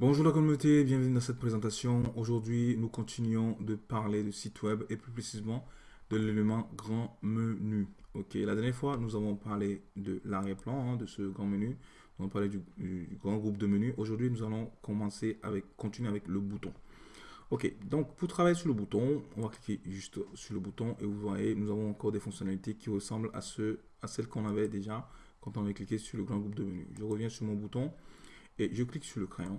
Bonjour la communauté, bienvenue dans cette présentation. Aujourd'hui, nous continuons de parler de site web et plus précisément de l'élément grand menu. Ok, la dernière fois, nous avons parlé de l'arrière-plan, hein, de ce grand menu. On a parlé du, grand groupe de menus. Aujourd'hui, nous allons commencer avec, continuer avec le bouton. Ok, donc pour travailler sur le bouton, on va cliquer juste sur le bouton et vous voyez, nous avons encore des fonctionnalités qui ressemblent à, ce, à celles qu'on avait déjà quand on avait cliqué sur le grand groupe de menus. Je reviens sur mon bouton et je clique sur le crayon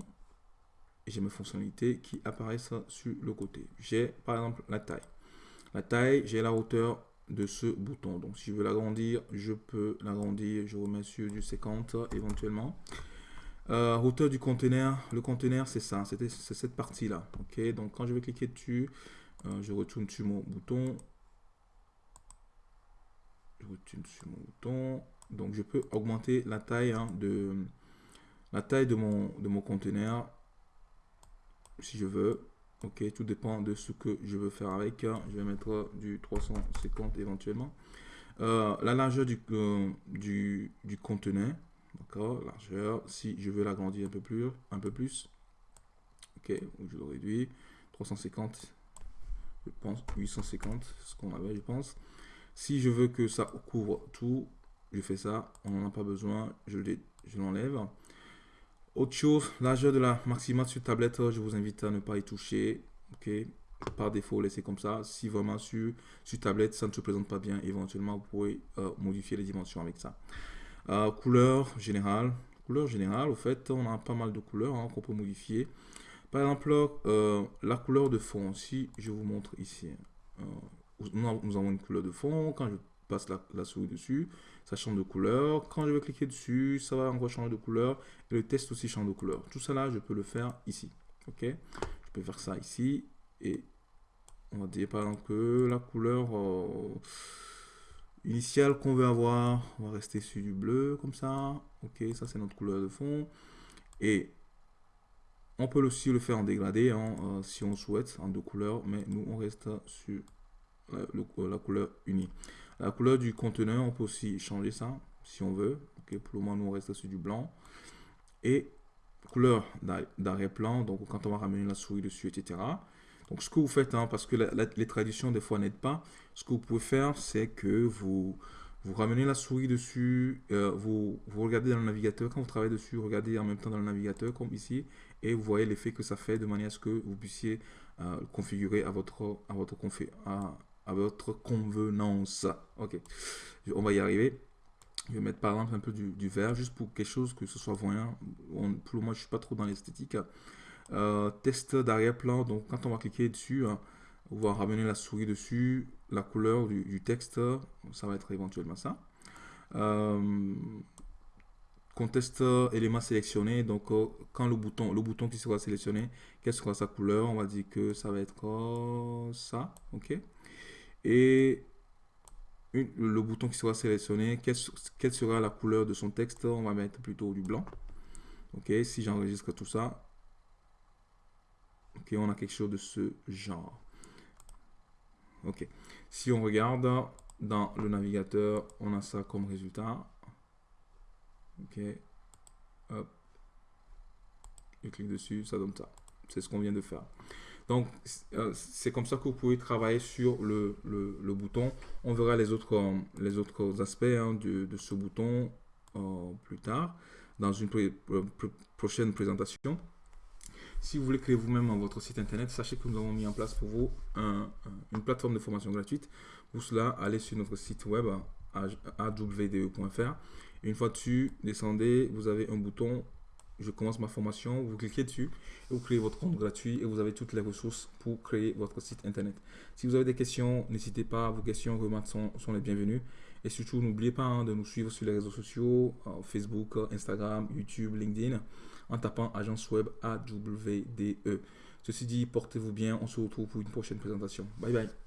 j'ai mes fonctionnalités qui apparaissent sur le côté. J'ai par exemple la taille. La taille, j'ai la hauteur de ce bouton. Donc si je veux l'agrandir, je peux l'agrandir. Je remets sur du 50 éventuellement. Euh, hauteur du conteneur. Le conteneur, c'est ça. C'est cette partie-là. Ok. Donc quand je vais cliquer dessus, euh, je retourne sur mon bouton. Je retourne sur mon bouton. Donc je peux augmenter la taille hein, de la taille de mon de mon conteneur si je veux. Ok, tout dépend de ce que je veux faire avec. Je vais mettre du 350 éventuellement. Euh, la largeur du, euh, du, du. D'accord, largeur. Si je veux l'agrandir un peu plus, un peu plus. Ok, je le réduis. 350, je pense 850, ce qu'on avait, je pense. Si je veux que ça couvre tout, je fais ça. On n'en a pas besoin. Je l'enlève. Autre chose, largeur de la maxima sur tablette, je vous invite à ne pas y toucher. Ok, par défaut, laissez comme ça. Si vraiment sur, sur tablette, ça ne se présente pas bien, éventuellement, vous pouvez euh, modifier les dimensions avec ça. Euh, couleur générale. Couleur générale, au fait, on a pas mal de couleurs hein, qu'on peut modifier. Par exemple, euh, la couleur de fond. Si je vous montre ici, nous avons une couleur de fond. Quand je passe la, souris dessus, ça change de couleur. Quand je vais cliquer dessus, ça va encore changer de couleur. Et le test aussi change de couleur. Tout ça là, je peux le faire ici. Ok? Je peux faire ça ici. Et on va dire par exemple que la couleur euh, initiale qu'on veut avoir, on va rester sur du bleu comme ça. Ok, ça c'est notre couleur de fond. Et on peut aussi le faire en dégradé hein, euh, si on souhaite en deux couleurs, mais nous on reste sur la couleur unie. La couleur du conteneur, on peut aussi changer ça si on veut. Ok, pour le moment, nous on reste sur du blanc. Et couleur d'arrière-plan, donc quand on va ramener la souris dessus, etc. Donc ce que vous faites, hein, parce que les traditions des fois n'aident pas, ce que vous pouvez faire, c'est que vous, vous ramenez la souris dessus, euh, vous, vous regardez dans le navigateur, quand vous travaillez dessus, regardez en même temps dans le navigateur comme ici, et vous voyez l'effet que ça fait de manière à ce que vous puissiez euh, configurer à votre, à votre, à votre convenance. Ok, on va y arriver. Je vais mettre par exemple un peu du, vert, juste pour quelque chose que ce soit voyant. pour le moment, je suis pas trop dans l'esthétique. Euh, test d'arrière-plan, donc quand on va cliquer dessus, hein, on va ramener la souris dessus, la couleur du, texte, ça va être éventuellement ça. Euh, contexte élément sélectionné, donc euh, quand le bouton, le bouton qui sera sélectionné, quelle sera sa couleur? On va dire que ça va être ça, ok et le bouton qui sera sélectionné, quelle, sera la couleur de son texte On va mettre plutôt du blanc. Ok, si j'enregistre tout ça, ok, on a quelque chose de ce genre. Ok, si on regarde dans le navigateur, on a ça comme résultat. Ok, hop, je clique dessus, ça donne ça. C'est ce qu'on vient de faire. Donc, euh, c'est comme ça que vous pouvez travailler sur le, le, bouton. On verra les autres, euh, les autres aspects hein, de, de, ce bouton euh, plus tard dans une prochaine présentation. Si vous voulez créer vous-même votre site internet, sachez que nous avons mis en place pour vous une plateforme de formation gratuite. Pour cela, allez sur notre site web awde.fr. Une fois dessus, descendez, vous avez un bouton je commence ma formation, vous cliquez dessus et vous créez votre compte gratuit et vous avez toutes les ressources pour créer votre site internet. Si vous avez des questions, n'hésitez pas, vos questions, remarques sont, les bienvenues. Et surtout, n'oubliez pas hein, de nous suivre sur les réseaux sociaux, euh, Facebook, Instagram, YouTube, LinkedIn, en tapant agence web AWDE. Ceci dit, portez-vous bien, on se retrouve pour une prochaine présentation. Bye bye.